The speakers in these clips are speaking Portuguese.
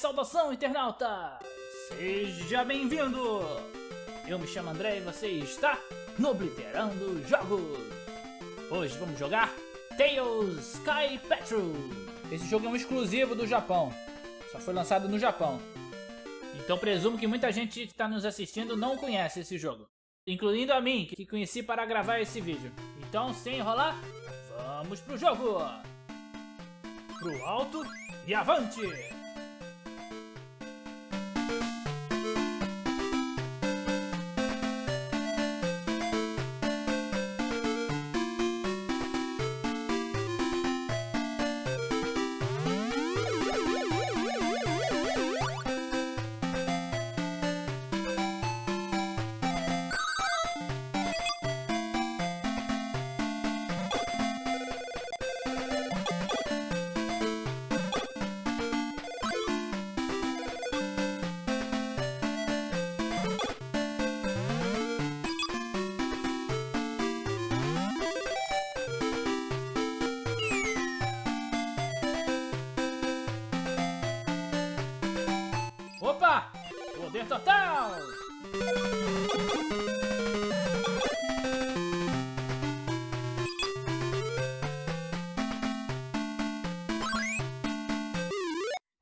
saudação, internauta! Seja bem-vindo! Eu me chamo André e você está no Obliterando Jogos! Hoje vamos jogar Tails Sky Patrol! Esse jogo é um exclusivo do Japão, só foi lançado no Japão. Então presumo que muita gente que está nos assistindo não conhece esse jogo. Incluindo a mim, que conheci para gravar esse vídeo. Então, sem enrolar, vamos pro jogo! Pro alto e avante! Poder total!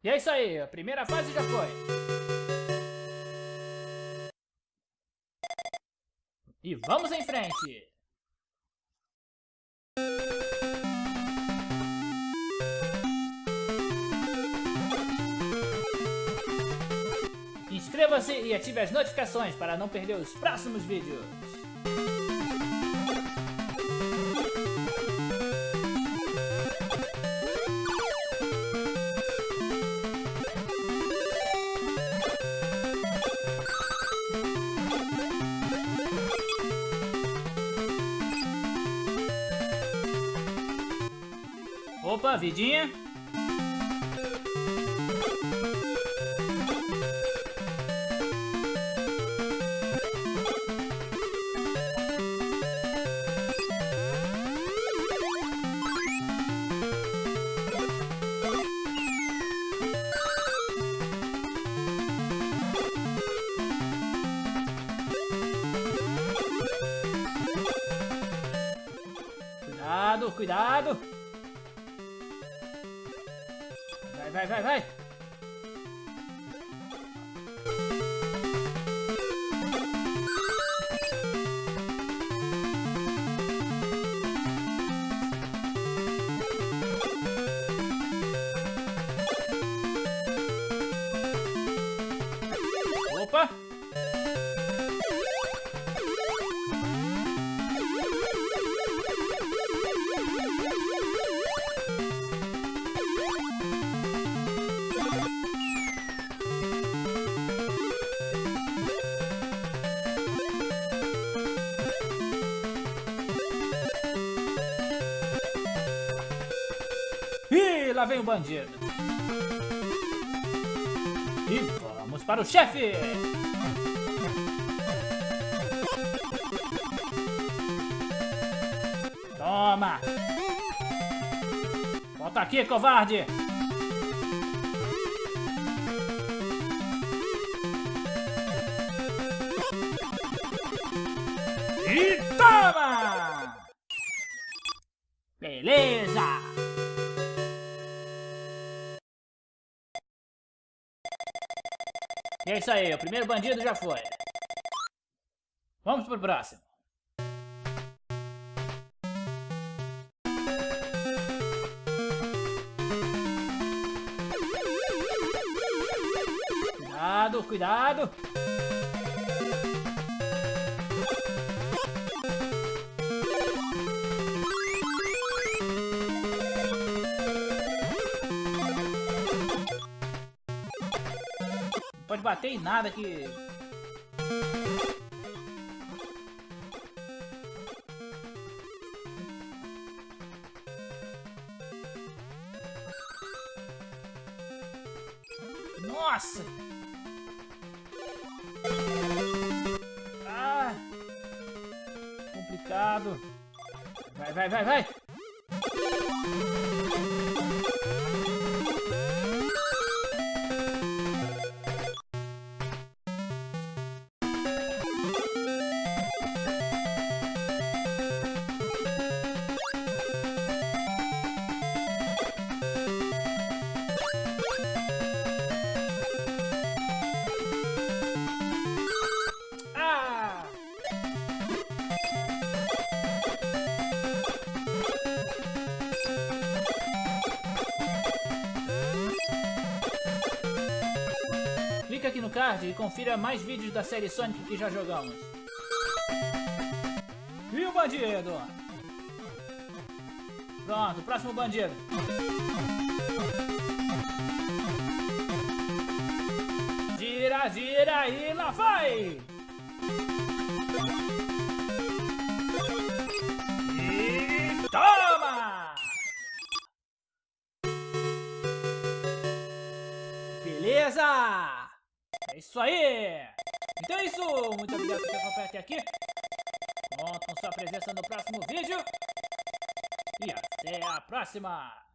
E é isso aí, a primeira fase já foi. E vamos em frente! Inscreva-se e ative as notificações para não perder os próximos vídeos. Opa, vidinha. Cuidado. Vai, vai, vai, vai. Lá vem o bandido. E vamos para o chefe. Toma. Volta aqui, covarde. E é isso aí, o primeiro bandido já foi. Vamos pro próximo. Cuidado, cuidado. Bater em nada que... Nossa! Ah! Complicado. Vai, vai, vai, vai! Card e confira mais vídeos da série Sonic que já jogamos. E o bandido? Pronto, próximo bandido. Gira, gira e lá vai! E toma! Beleza! É isso aí! Então é isso! Muito obrigado por ter acompanhado até aqui. Conto com sua presença no próximo vídeo. E até a próxima!